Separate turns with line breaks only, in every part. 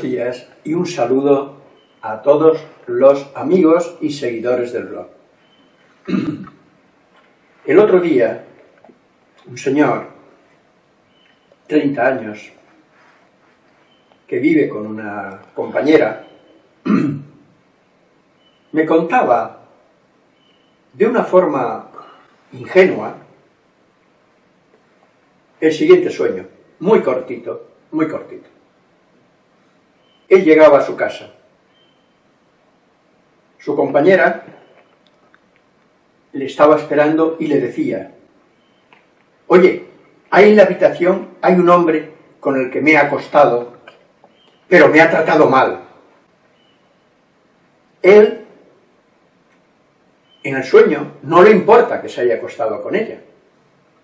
Días y un saludo a todos los amigos y seguidores del blog. El otro día, un señor, 30 años, que vive con una compañera, me contaba de una forma ingenua el siguiente sueño, muy cortito, muy cortito. Él llegaba a su casa. Su compañera le estaba esperando y le decía, oye, ahí en la habitación hay un hombre con el que me he acostado, pero me ha tratado mal. Él, en el sueño, no le importa que se haya acostado con ella,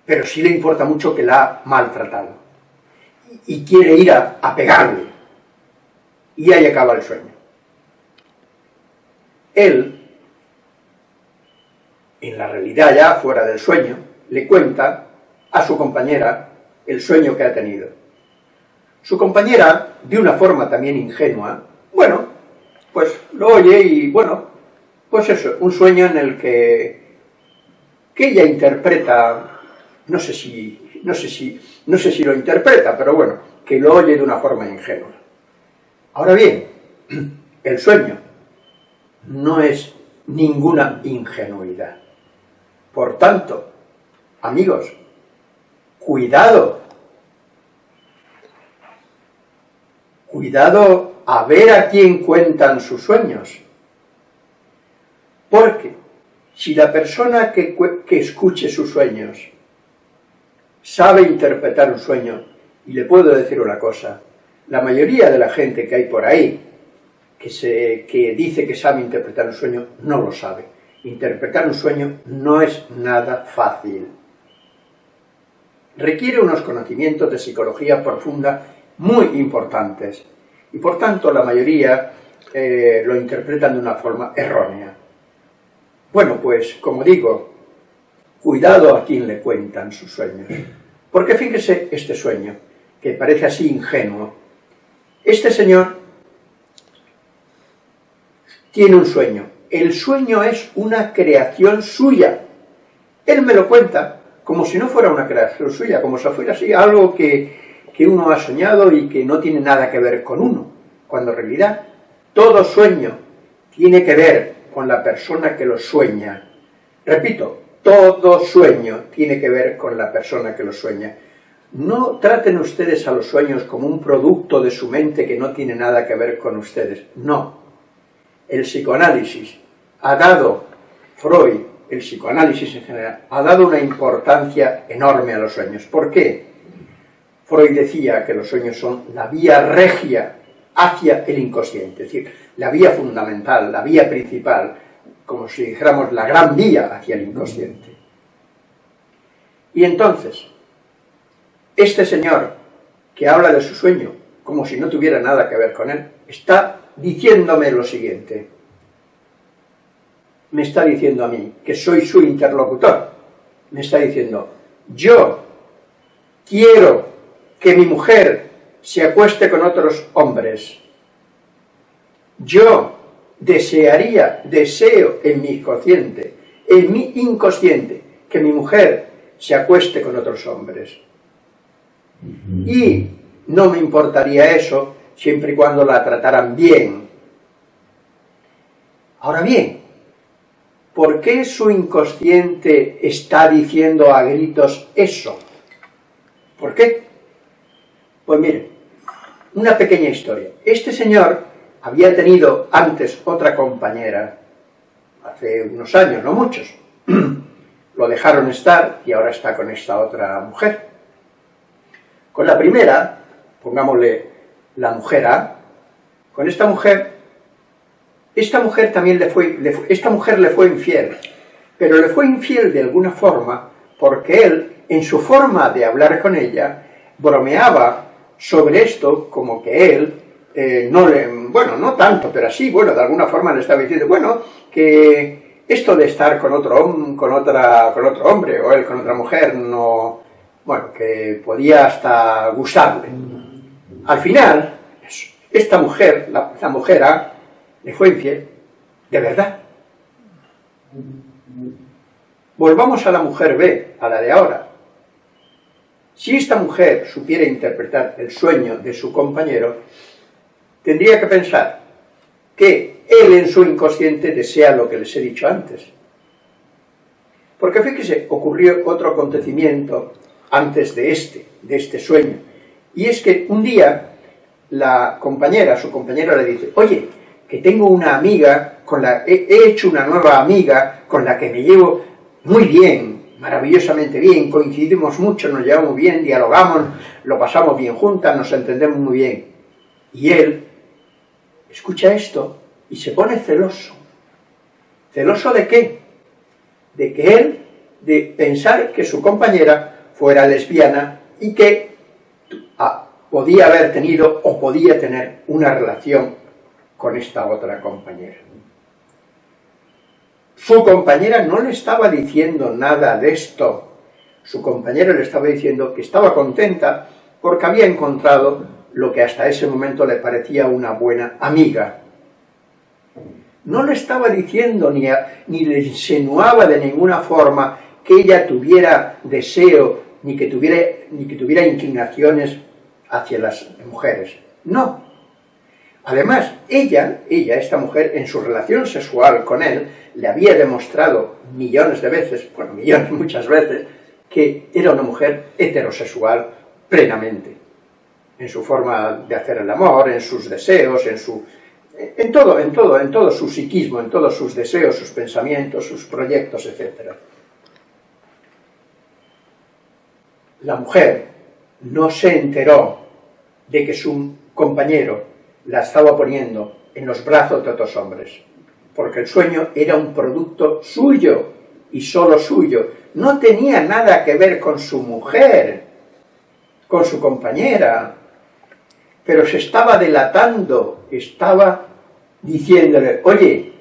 pero sí le importa mucho que la ha maltratado. Y quiere ir a, a pegarle y ahí acaba el sueño. Él, en la realidad ya fuera del sueño, le cuenta a su compañera el sueño que ha tenido. Su compañera, de una forma también ingenua, bueno, pues lo oye y bueno, pues eso, un sueño en el que, que ella interpreta, no sé si, no sé si, no sé si lo interpreta, pero bueno, que lo oye de una forma ingenua. Ahora bien, el sueño no es ninguna ingenuidad. Por tanto, amigos, cuidado, cuidado a ver a quién cuentan sus sueños. Porque si la persona que, escuche sus sueños sabe interpretar un sueño, y le puedo decir una cosa, la mayoría de la gente que hay por ahí, que, se, que dice que sabe interpretar un sueño, no lo sabe. Interpretar un sueño no es nada fácil. Requiere unos conocimientos de psicología profunda muy importantes. Y por tanto la mayoría eh, lo interpretan de una forma errónea. Bueno, pues como digo, cuidado a quien le cuentan sus sueños. Porque fíjese este sueño, que parece así ingenuo, este señor tiene un sueño. El sueño es una creación suya. Él me lo cuenta como si no fuera una creación suya, como si fuera así algo que, que uno ha soñado y que no tiene nada que ver con uno, cuando en realidad todo sueño tiene que ver con la persona que lo sueña. Repito, todo sueño tiene que ver con la persona que lo sueña. No traten ustedes a los sueños como un producto de su mente que no tiene nada que ver con ustedes. No. El psicoanálisis ha dado, Freud, el psicoanálisis en general, ha dado una importancia enorme a los sueños. ¿Por qué? Freud decía que los sueños son la vía regia hacia el inconsciente, es decir, la vía fundamental, la vía principal, como si dijéramos la gran vía hacia el inconsciente. Y entonces, este señor, que habla de su sueño, como si no tuviera nada que ver con él, está diciéndome lo siguiente. Me está diciendo a mí, que soy su interlocutor, me está diciendo, yo quiero que mi mujer se acueste con otros hombres. Yo desearía, deseo en mi inconsciente, en mi inconsciente, que mi mujer se acueste con otros hombres. Y no me importaría eso siempre y cuando la trataran bien. Ahora bien, ¿por qué su inconsciente está diciendo a gritos eso? ¿Por qué? Pues mire, una pequeña historia. Este señor había tenido antes otra compañera, hace unos años, no muchos. Lo dejaron estar y ahora está con esta otra mujer. Con la primera, pongámosle la mujer A, con esta mujer, esta mujer también le fue, esta mujer le fue infiel, pero le fue infiel de alguna forma porque él, en su forma de hablar con ella, bromeaba sobre esto como que él eh, no le, bueno, no tanto, pero así, bueno, de alguna forma le estaba diciendo, bueno, que esto de estar con otro, con otra, con otro hombre o él con otra mujer no, bueno, que podía hasta gustarle. Al final, esta mujer, la, mujer A, le fue infiel, de verdad. Volvamos a la mujer B, a la de ahora. Si esta mujer supiera interpretar el sueño de su compañero, tendría que pensar que él en su inconsciente desea lo que les he dicho antes. Porque fíjese, ocurrió otro acontecimiento antes de este, de este sueño. Y es que un día la compañera, su compañera le dice, oye, que tengo una amiga, con la he hecho una nueva amiga con la que me llevo muy bien, maravillosamente bien, coincidimos mucho, nos llevamos bien, dialogamos, lo pasamos bien juntas, nos entendemos muy bien. Y él escucha esto y se pone celoso. ¿Celoso de qué? De que él, de pensar que su compañera fuera lesbiana y que ah, podía haber tenido o podía tener una relación con esta otra compañera. Su compañera no le estaba diciendo nada de esto. Su compañera le estaba diciendo que estaba contenta porque había encontrado lo que hasta ese momento le parecía una buena amiga. No le estaba diciendo ni, ni le insinuaba de ninguna forma que ella tuviera deseo ni que tuviera, ni que tuviera inclinaciones hacia las mujeres. No. Además, ella, ella, esta mujer, en su relación sexual con él, le había demostrado millones de veces, bueno, millones muchas veces, que era una mujer heterosexual plenamente, en su forma de hacer el amor, en sus deseos, en su... en todo, en todo, en todo su psiquismo, en todos sus deseos, sus pensamientos, sus proyectos, etc. La mujer no se enteró de que su compañero la estaba poniendo en los brazos de otros hombres, porque el sueño era un producto suyo y solo suyo, no tenía nada que ver con su mujer, con su compañera, pero se estaba delatando, estaba diciéndole, oye,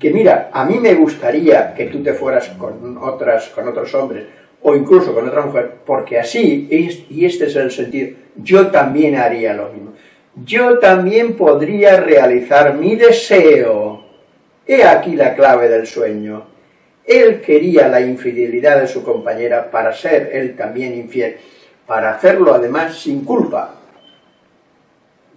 que mira, a mí me gustaría que tú te fueras con otras, con otros hombres, o incluso con otra mujer, porque así, y este es el sentido, yo también haría lo mismo. Yo también podría realizar mi deseo. He aquí la clave del sueño. Él quería la infidelidad de su compañera para ser él también infiel, para hacerlo además sin culpa.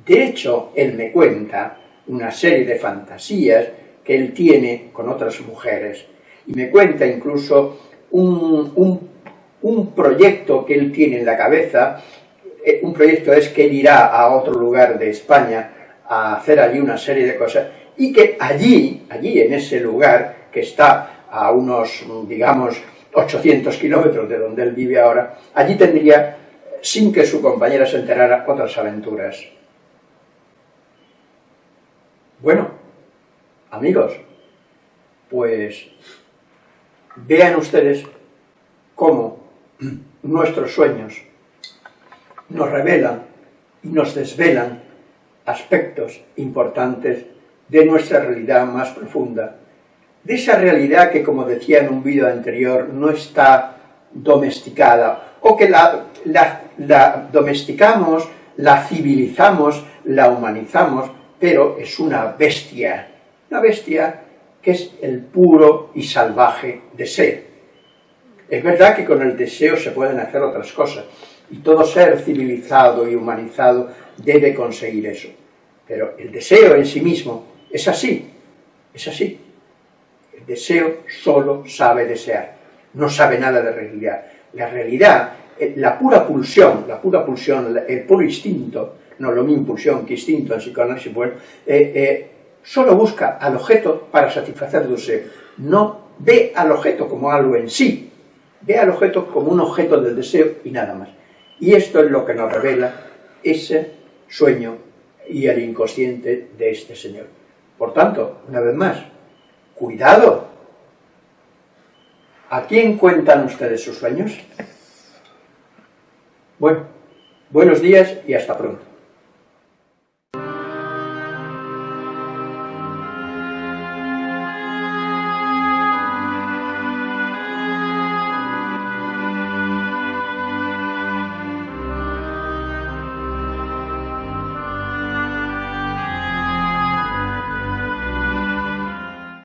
De hecho, él me cuenta una serie de fantasías que él tiene con otras mujeres, y me cuenta incluso un, un proyecto que él tiene en la cabeza, eh, un proyecto es que él irá a otro lugar de España a hacer allí una serie de cosas, y que allí, allí en ese lugar, que está a unos, digamos, 800 kilómetros de donde él vive ahora, allí tendría, sin que su compañera se enterara, otras aventuras. Bueno, amigos, pues vean ustedes cómo nuestros sueños nos revelan y nos desvelan aspectos importantes de nuestra realidad más profunda, de esa realidad que, como decía en un vídeo anterior, no está domesticada, o que la, la domesticamos, la civilizamos, la humanizamos, pero es una bestia, una bestia que es el puro y salvaje deseo. Es verdad que con el deseo se pueden hacer otras cosas, y todo ser civilizado y humanizado debe conseguir eso. Pero el deseo en sí mismo es así, es así. El deseo solo sabe desear, no sabe nada de realidad. La realidad, eh, la pura pulsión, la pura pulsión, el puro instinto, no lo mismo pulsión que instinto en psicoanálisis, bueno, solo busca al objeto para satisfacer su deseo. No ve al objeto como algo en sí, Ve al objeto como un objeto del deseo y nada más. Y esto es lo que nos revela ese sueño y el inconsciente de este señor. Por tanto, una vez más, cuidado. ¿A quién cuentan ustedes sus sueños? Bueno, buenos días y hasta pronto.